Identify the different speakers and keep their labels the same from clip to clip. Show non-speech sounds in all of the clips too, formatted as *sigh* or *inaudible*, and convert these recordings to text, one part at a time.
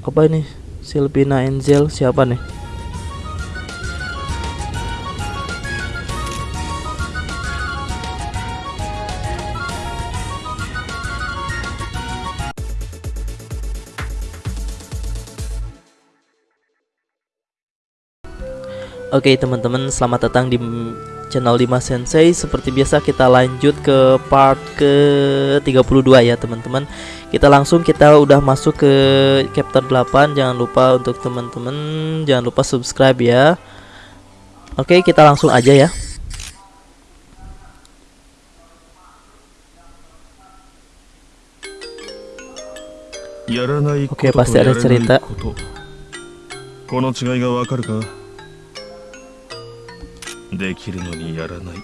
Speaker 1: apa ini? Silvina Angel siapa nih? Oke teman-teman selamat datang di channel Dimas Sensei Seperti biasa kita lanjut ke part ke 32 ya teman-teman Kita langsung kita udah masuk ke chapter 8 Jangan lupa untuk teman-teman Jangan lupa subscribe ya Oke kita langsung aja ya Oke pasti ada cerita
Speaker 2: この違いがわかるか できるのにやらない。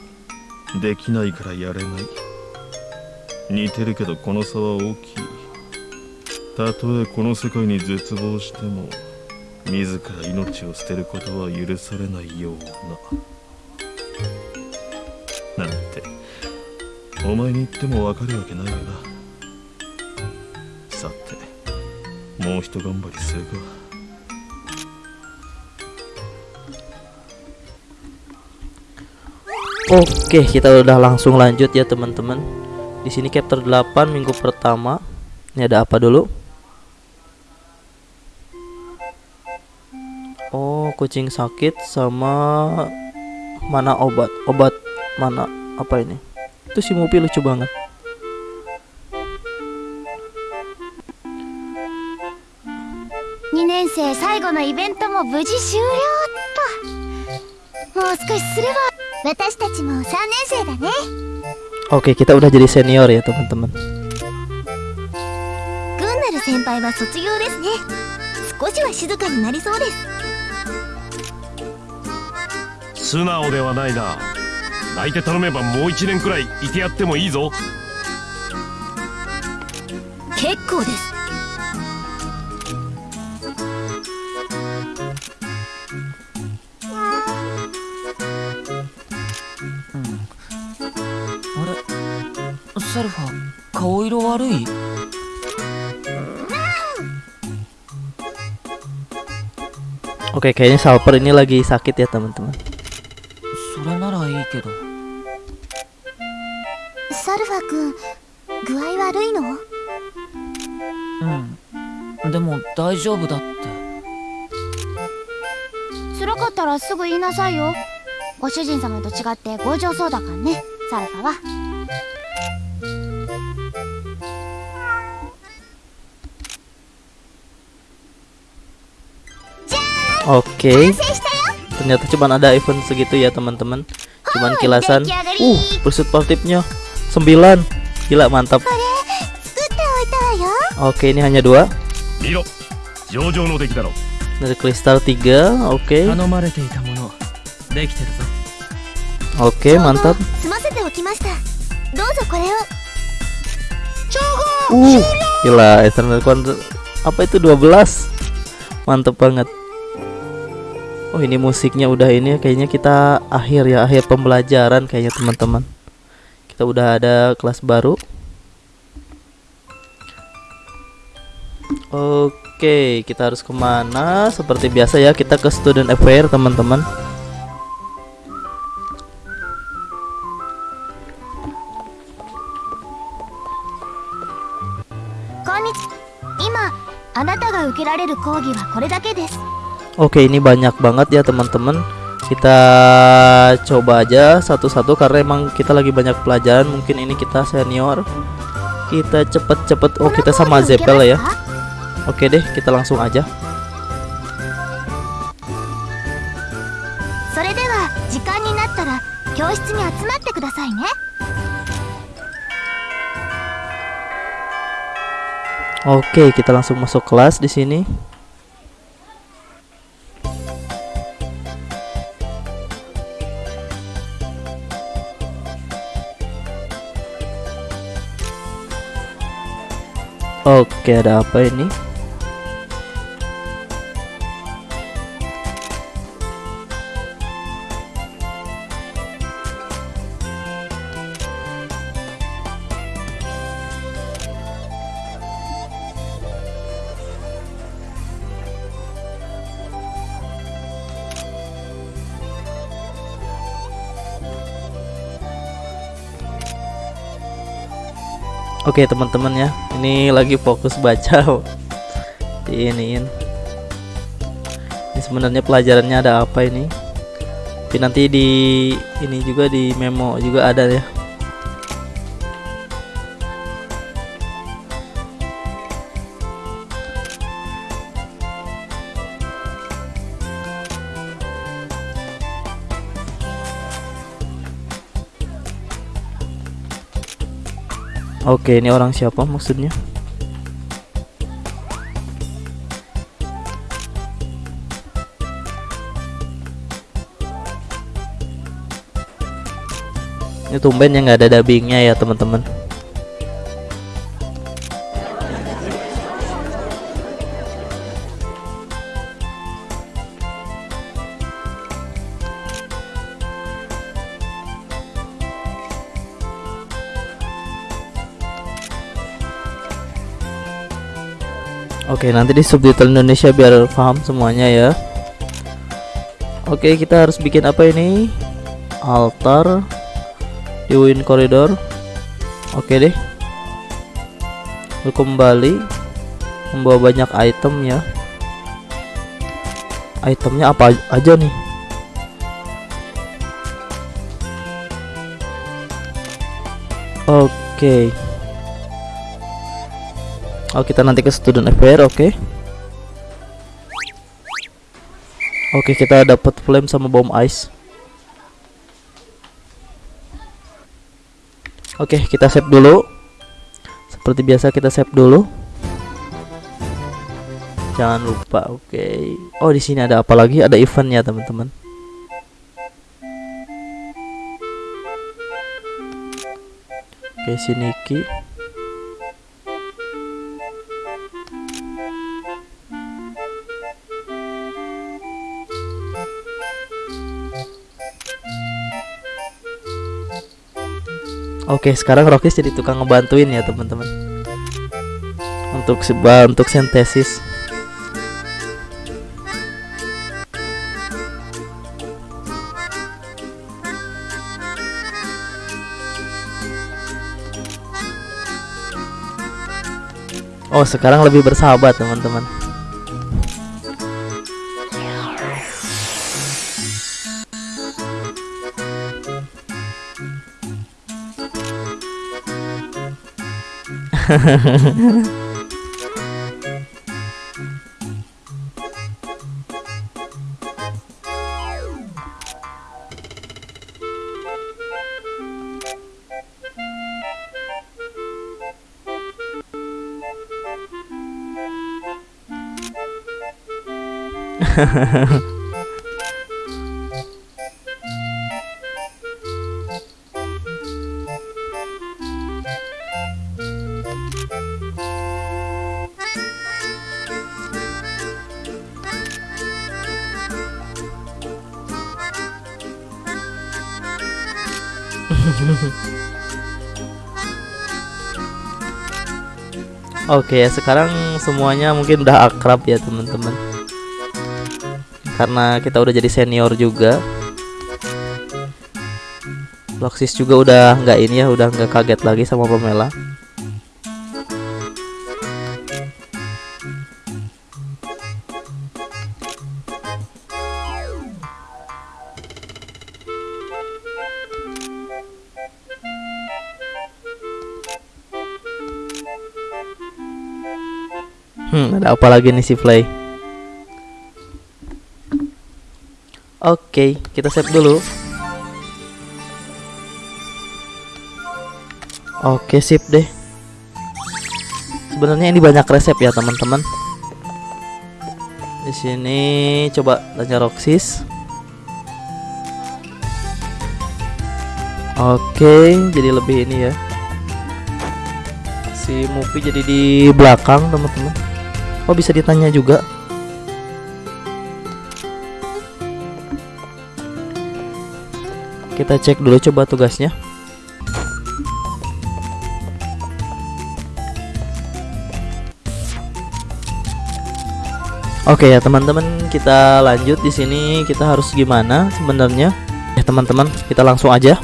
Speaker 2: できないからやれない。似てるけどこの差は大きい。たとえこの世界に絶望しても自ら命を捨てることは許されないような。なんてお前に言ってもわかるわけないよな。さてもう一頑張りするか。
Speaker 1: Oke, kita udah langsung lanjut ya teman-teman. Di sini chapter 8 minggu pertama. Ini ada apa dulu? Oh, kucing sakit sama mana obat? Obat mana? Apa ini? Itu si Mupi lucu banget.
Speaker 3: 2年生最後のイベントも無事終了っともう少しすれば 私たちも3年生だね。
Speaker 1: OK、kita udah jadi senior、
Speaker 3: グンナル先輩は卒業ですね。少しは静かになりそうです。
Speaker 4: 素直ではないな。泣いて頼めばもう1年くらいいてやってもいいぞ。
Speaker 3: 結構です。
Speaker 5: 悪い？オケ、ケンサーパルニラギー
Speaker 1: サーキットやったも
Speaker 5: それならいいけど。
Speaker 3: サルファ君具合悪いの？
Speaker 5: うん。でも大丈夫だって。
Speaker 3: つらかったらすぐ言いなさいよ。ご主人様と違って強情そうだからねサルファは。
Speaker 1: Oke. Okay. Ternyata cuma ada event segitu ya teman-teman. Cuman kilasan. Uh, pursuit positifnya 9. Gila mantap. Oke, okay, ini hanya dua. Dari kristal 3. Oke.
Speaker 5: Okay.
Speaker 1: Oke,
Speaker 3: okay, mantap.
Speaker 1: Uh, gila Eternal Quantum apa itu 12 Mantap banget Oh, ini musiknya udah ini kayaknya kita akhir ya, akhir pembelajaran kayaknya teman-teman. Kita udah ada kelas baru. Oke, kita harus kemana? Seperti biasa ya, kita ke student affair teman-teman.
Speaker 3: こんにち今あなたが受けられる講義はこれだけです
Speaker 1: Oke ini banyak banget ya teman-teman. Kita coba aja satu-satu karena emang kita lagi banyak pelajaran. Mungkin ini kita senior. Kita cepet-cepet oh kita sama Zeppel ya? oke deh kita langsung aja. Oke, kita langsung masuk kelas di sini. Oke, ada apa ini? Oke teman-teman ya, ini lagi fokus baca. *laughs* Diiniin. Ini sebenarnya pelajarannya ada apa ini? Tapi nanti di ini juga di memo juga ada ya. Oke, ini orang siapa maksudnya? Ini tumben yang nggak ada dubbingnya ya teman-teman. Oke, nanti di subtitle Indonesia biar paham semuanya ya. Oke, kita harus bikin apa ini? Altar di Win Corridor. Oke deh. Kembali membawa banyak item ya. Itemnya apa aja nih? Oke. Oh kita nanti ke student affair oke? Okay. Oke okay, kita dapat flame sama bom ice. Oke okay, kita save dulu. Seperti biasa kita save dulu. Jangan lupa oke. Okay. Oh di sini ada apa lagi? Ada eventnya teman-teman. Oke okay, sini Ki Oke, sekarang Rokis jadi tukang ngebantuin ya, teman-teman. Untuk sebuah untuk sintesis. Oh, sekarang lebih bersahabat, teman-teman. Ha ha ha ha. Oke, okay, sekarang semuanya mungkin udah akrab ya, teman-teman. Karena kita udah jadi senior juga. Loxis juga udah nggak ini ya, udah nggak kaget lagi sama Pamela. Ada apa lagi nih si Play? Oke, okay, kita save dulu. Oke, okay, sip deh. Sebenarnya ini banyak resep ya, teman-teman. Di sini coba tanya Roxis. Oke, okay, jadi lebih ini ya. Si Mupi jadi di belakang, teman-teman. Oh bisa ditanya juga. Kita cek dulu coba tugasnya. Oke ya teman-teman kita lanjut di sini. Kita harus gimana sebenarnya? Ya teman-teman kita langsung aja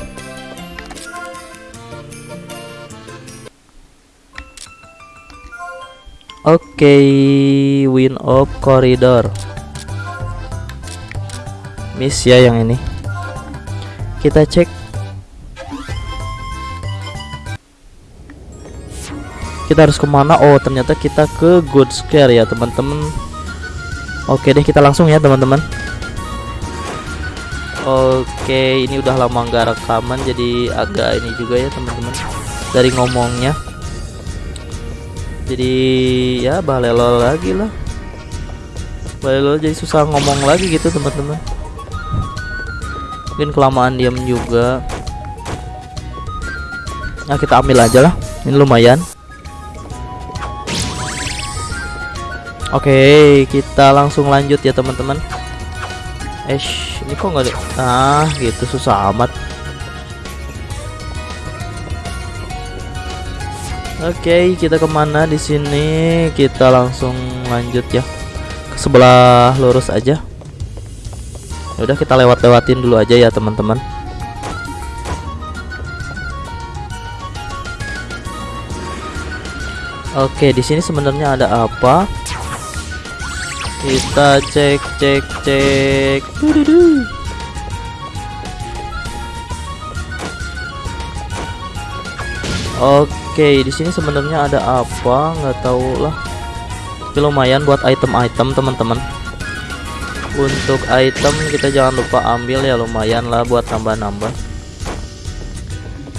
Speaker 1: Oke, Wind of Corridor. Miss ya yang ini. Kita cek. Kita harus ke mana? Oh, ternyata kita ke Good Scare ya, teman-teman. Oke deh, kita langsung ya, teman-teman. Oke, ini udah lama nggak rekaman, jadi agak ini juga ya, teman-teman. Dari ngomongnya jadi ya balelo lagi lah. Balelo jadi susah ngomong lagi gitu teman-teman. Mungkin kelamaan diam juga. Nah kita ambil aja lah. Ini lumayan. Oke kita langsung lanjut ya teman-teman. Eh ini kok nggak ada? Ah gitu susah amat Oke, kita ke mana di sini? Kita langsung lanjut ya ke sebelah lurus aja. Ya udah kita lewat-lewatin dulu aja ya teman-teman. Oke, di sini sebenarnya ada apa? Kita cek cek cek. Oke, di sini sebenarnya ada apa? Nggak tahu lah. Tapi lumayan buat item-item teman-teman. Untuk item kita jangan lupa ambil ya lumayan lah buat tambah-nambah.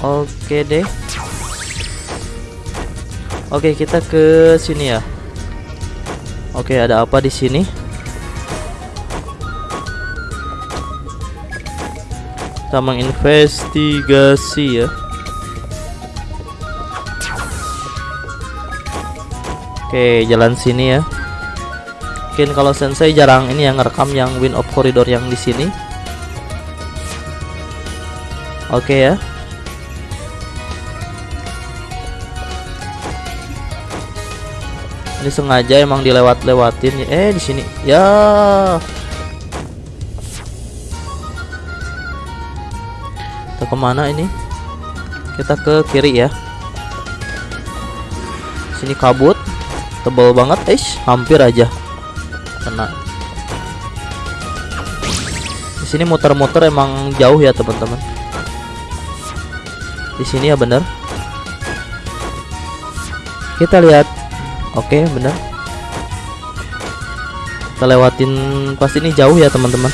Speaker 1: Oke deh. Oke, kita ke sini ya. Oke, ada apa di sini? Kita menginvestigasi ya. Oke, jalan sini ya. Mungkin kalau sensei jarang ini yang ngerekam yang Wind of Corridor yang di sini. Oke ya. Ini sengaja emang dilewat-lewatin. Eh, di sini. Ya. Kita ke mana ini? Kita ke kiri ya. Sini kabut tebal banget eh hampir aja. Kena. Di sini muter-muter emang jauh ya teman-teman. Di sini ya bener. Kita lihat. Oke bener. Kita lewatin pasti ini jauh ya teman-teman.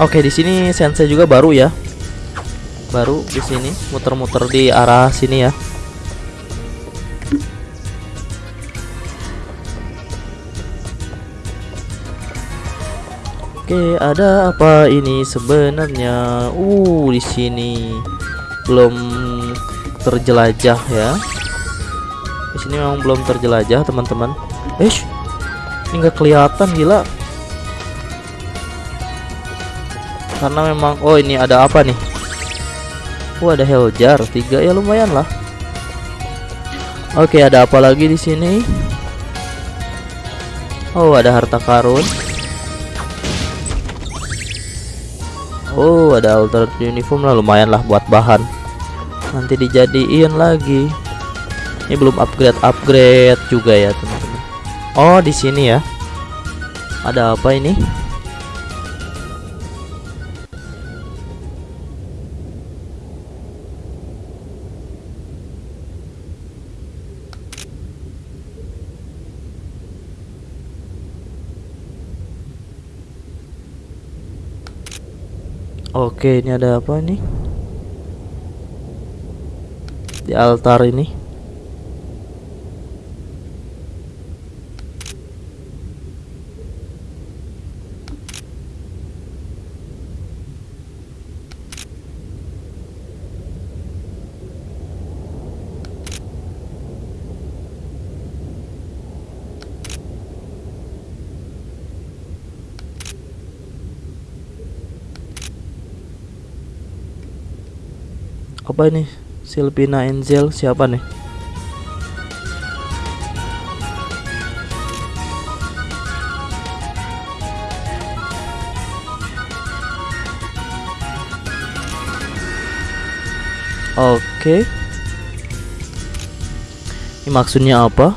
Speaker 1: Oke di sini sensei juga baru ya. Baru di sini muter-muter di arah sini ya Oke, ada apa ini sebenarnya? Uh, di sini belum terjelajah ya. Di sini memang belum terjelajah, teman-teman. Eh, ini nggak kelihatan gila. Karena memang oh ini ada apa nih? Oh, ada Heljar tiga ya lumayan lah. Oke, ada apa lagi di sini? Oh, ada harta karun. Oh ada alternate uniform lah lumayan lah buat bahan. Nanti dijadiin lagi. Ini belum upgrade upgrade juga ya teman-teman. Oh di sini ya. Ada apa ini Oke, ini ada apa nih? Di altar ini. Apa ini? Silvina Enzel siapa nih? Oke. Ini maksudnya apa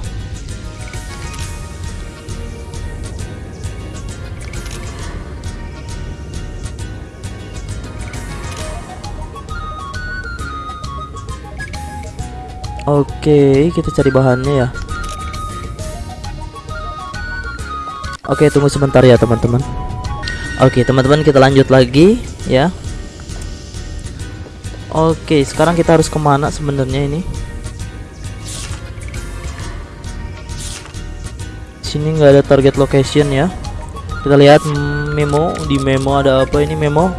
Speaker 1: Oke, kita cari bahannya ya. Oke, tunggu sebentar ya, teman-teman. Oke, teman-teman, kita lanjut lagi ya. Oke, sekarang kita harus ke mana sebenarnya ini? Sini nggak ada target location ya. Kita lihat memo di memo ada apa ini memo?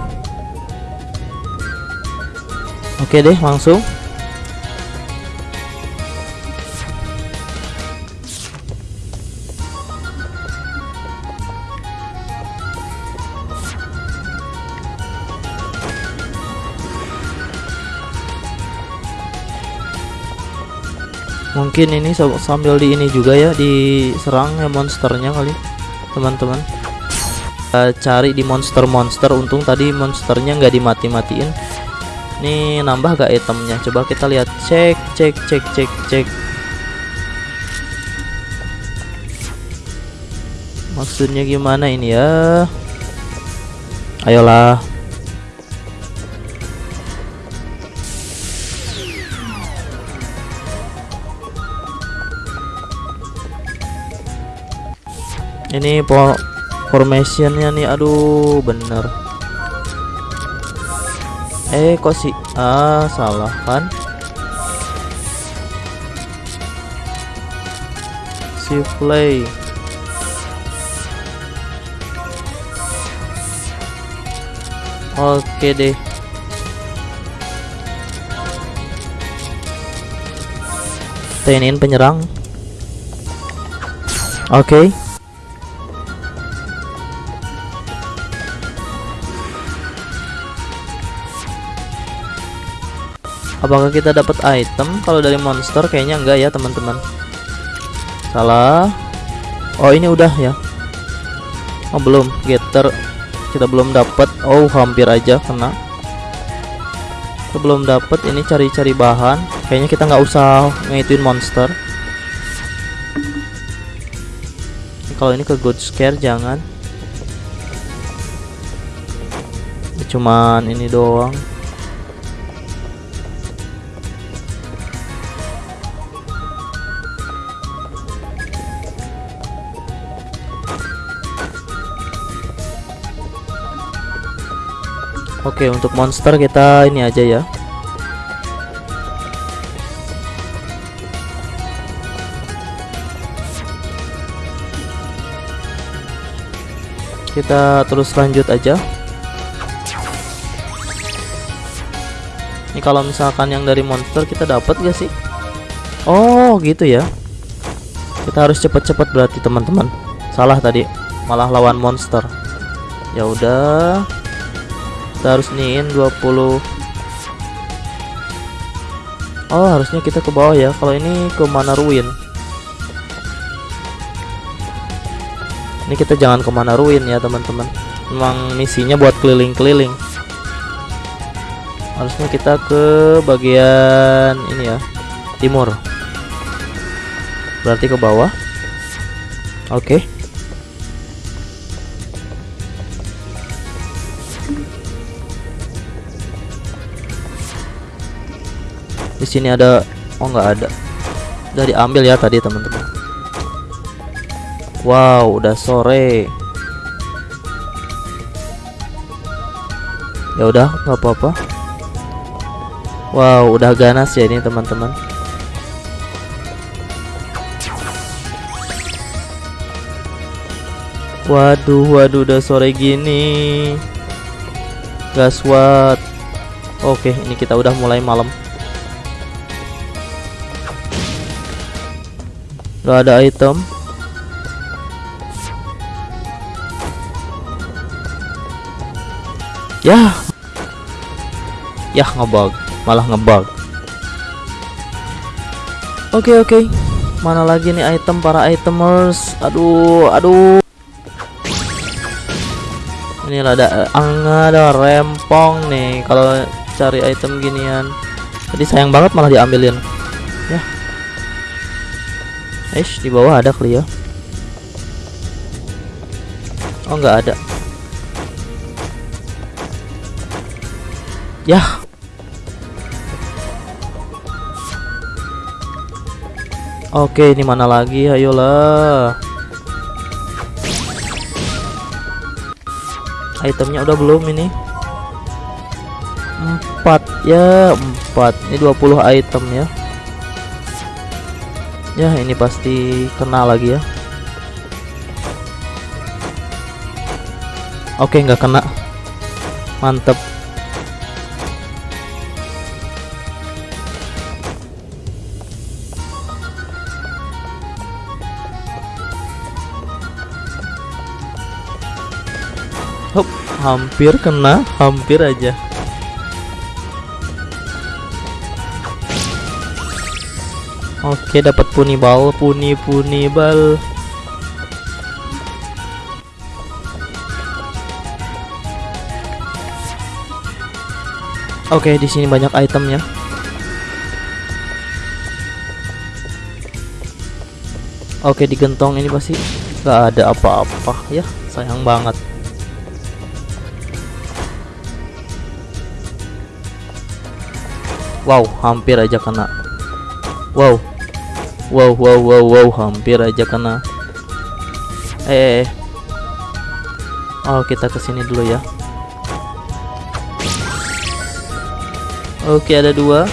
Speaker 1: Oke deh, langsung. Mungkin ini sam- sambil di ini juga ya diserang ya monsternya kali teman-teman. Kita cari di monster-monster untung tadi monsternya nggak dimati-matiin. Ini nambah gak itemnya? Coba kita lihat. Cek cek cek cek cek. Maksudnya gimana ini ya? Ayolah ini formationnya nih aduh bener. Eh kok sih ah salah kan si play oke deh. Iniin penyerang. Oke Apakah kita dapat item? Kalau dari monster kayaknya enggak ya, teman-teman. Salah. Oh, ini udah ya. Oh, belum. Getter kita belum dapat. Oh, hampir aja kena. Kita belum dapat ini cari-cari bahan. Kayaknya kita nggak usah ngituin monster. Kalau ini ke good scare jangan. Cuman ini doang. Oke, untuk monster kita ini aja ya. Kita terus lanjut aja. Ini kalau misalkan yang dari monster kita dapat gak sih? Oh, gitu ya. Kita harus cepet-cepet berarti teman-teman. Salah tadi, malah lawan monster. Ya udah kita harus niin 20 Oh harusnya kita ke bawah ya. Kalau ini ke mana ruin. Ini kita jangan ke mana ruin ya teman-teman. Memang misinya buat keliling-keliling. Harusnya kita ke bagian ini ya timur. Berarti ke bawah. Oke. di sini ada oh nggak ada. Udah diambil ya tadi teman-teman. Wow udah sore. Ya udah nggak apa-apa. Wow udah ganas ya ini teman-teman. Waduh waduh udah sore gini. Gaswat oke ini kita udah mulai malam Gak ada item. Ya. Ya ngebug. Malah ngebug. Oke oke. Mana lagi nih item? Para itemers. Aduh aduh. Ini ada angga ada rempong nih. Kalau cari item ginian. Tadi sayang banget malah diambilin Eish, di bawah ada kali ya. Oh, nggak ada. Ya. Oke, ini mana lagi? Ayolah. Itemnya udah belum ini? Empat ya, empat. Ini 20 item ya. Ya, ini pasti kena lagi ya. Oke, nggak kena. Mantep. Hop, hampir kena, hampir aja. Oke, dapat punibal, puni punibal. Oke, di sini banyak itemnya. Oke, di gentong ini pasti nggak ada apa-apa ya. Sayang banget. Wow, hampir aja kena. Wow. Wow, wow, wow, wow, hampir aja kena. Eh. Oh, kita ke sini dulu ya. Oke, ada dua.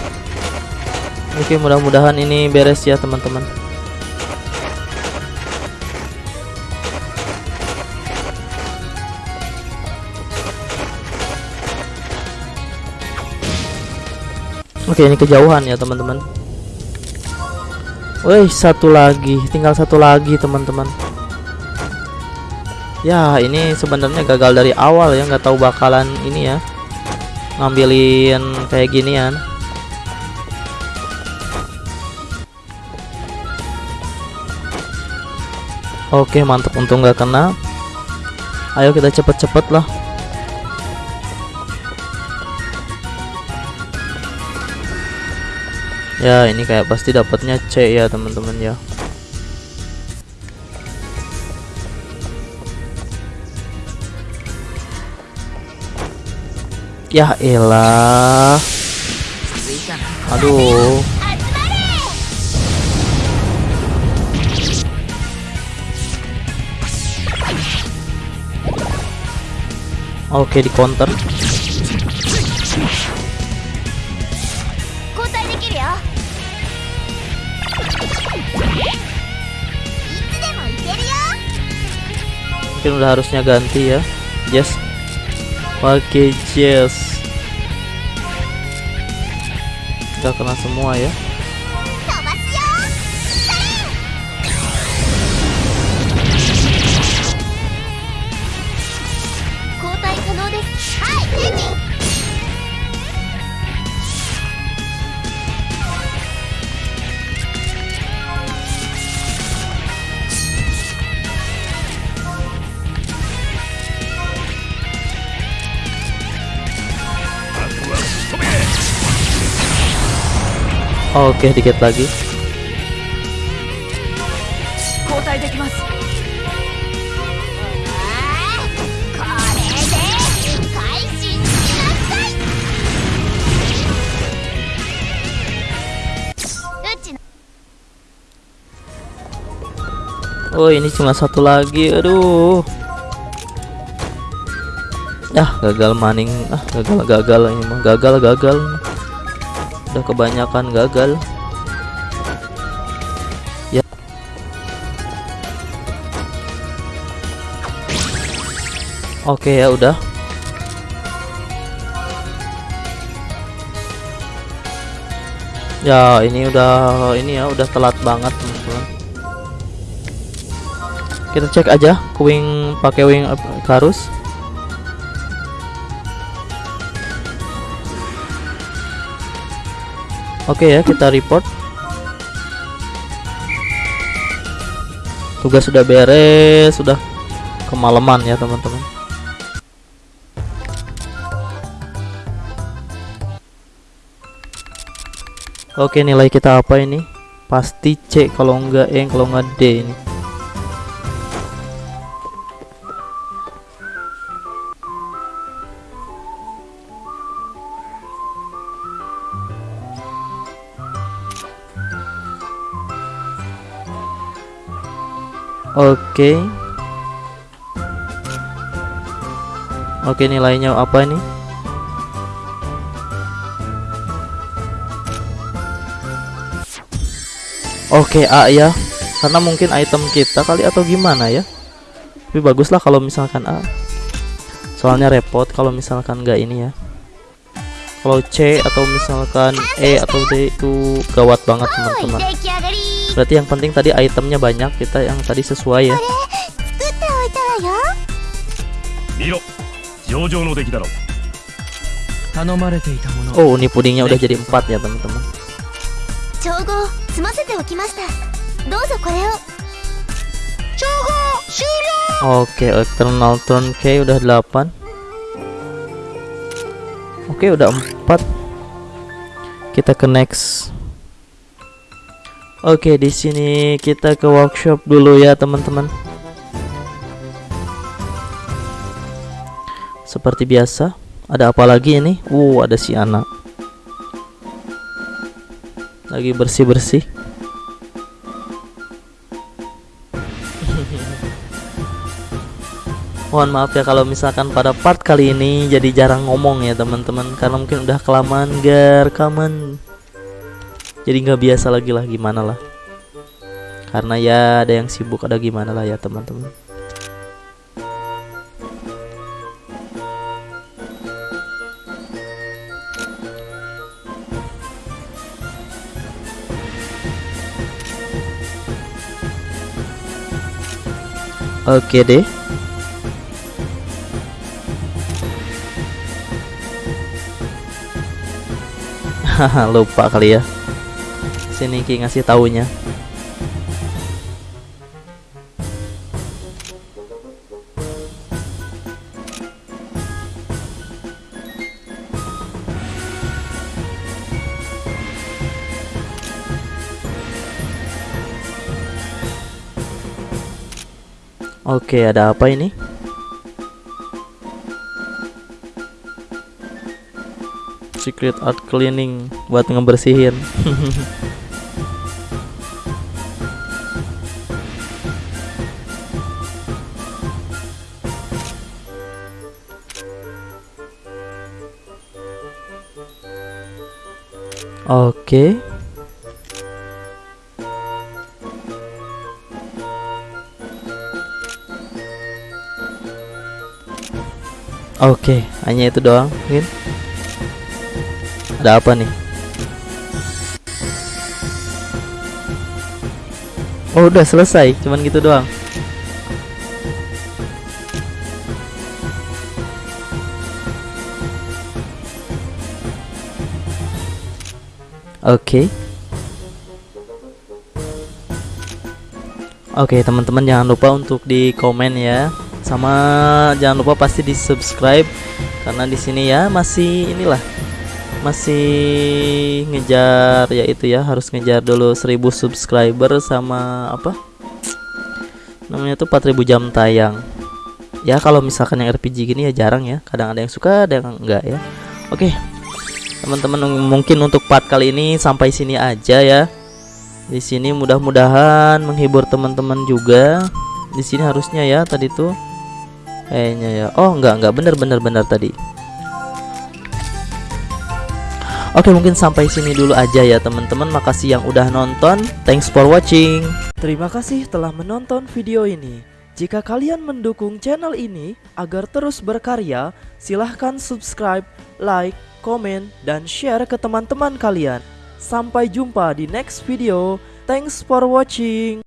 Speaker 1: Oke, mudah-mudahan ini beres ya, teman-teman. Oke, ini kejauhan ya, teman-teman. Wih, satu lagi, tinggal satu lagi, teman-teman. Ya, ini sebenarnya gagal dari awal ya, nggak tahu bakalan ini ya ngambilin kayak ginian. Oke, mantap untung nggak kena. Ayo kita cepet-cepet lah. Ya, ini kayak pasti dapatnya C ya, teman-teman ya. Ya elah. Aduh. Oke, di counter. Mungkin udah harusnya ganti ya. Yes. Pakai Jess. Gak kena semua ya. oke okay, dikit lagi. Oh ini cuma satu lagi. Aduh. Ah gagal maning. Ah gagal gagal ini mah. Gagal gagal ini. Udah kebanyakan gagal. Ya. Oke ya udah. Ya, ini udah ini ya udah telat banget, teman-teman. Kita cek aja wing pakai wing Karus. Oke ya, kita report. Tugas sudah beres, sudah kemalaman ya, teman-teman. Oke, nilai kita apa ini? Pasti C kalau enggak E, kalau enggak D ini. Oke. Oke okay, nilainya apa ini? Oke A ya. Karena mungkin item kita kali atau gimana ya? Tapi baguslah kalau misalkan A. Soalnya repot kalau misalkan nggak ini ya. Kalau C atau misalkan E atau D itu gawat banget teman-teman berarti yang penting tadi itemnya banyak kita yang tadi sesuai ya.
Speaker 5: ya?
Speaker 1: Oh ini pudingnya udah jadi empat ya teman-teman. Oke, eternal turn K udah 8. Oke, udah empat. Kita ke next. Oke, di sini kita ke workshop dulu ya, teman-teman Seperti biasa Ada apa lagi ini? Uh, ada si anak Lagi bersih-bersih *laughs* Mohon maaf ya kalau misalkan pada part kali ini jadi jarang ngomong ya teman-teman karena mungkin udah kelamaan gar kaman. Jadi nggak biasa lagi lah gimana lah. Karena ya ada yang sibuk ada gimana lah ya teman-teman. Oke deh. Haha, *laughs* lupa kali ya. Sini Ki ngasih taunya. Oke, ada apa ini? Secret art cleaning buat ngebersihin. *laughs* Oke. Oke, hanya itu doang, mungkin. Ada apa nih? Oh, udah selesai, cuman gitu doang. Oke. Oke, teman-teman jangan lupa untuk di komen ya. Sama jangan lupa pasti di subscribe karena di sini ya masih inilah masih ngejar ya itu ya harus ngejar dulu 1000 subscriber sama apa namanya tuh 4000 jam tayang ya kalau misalkan yang RPG gini ya jarang ya kadang ada yang suka ada yang enggak ya oke teman-teman mungkin untuk part kali ini sampai sini aja ya. Di sini mudah-mudahan menghibur teman-teman juga. Di sini harusnya ya tadi tuh. Kayaknya ya. Oh enggak enggak. Bener bener bener tadi. Oke mungkin sampai sini dulu aja ya teman-teman. Makasih yang udah nonton. Thanks for watching. Terima kasih telah menonton video ini. Jika kalian mendukung channel ini Agar terus berkarya Silahkan subscribe, like, komen, dan share ke teman-teman kalian. Sampai jumpa di next video. Thanks for watching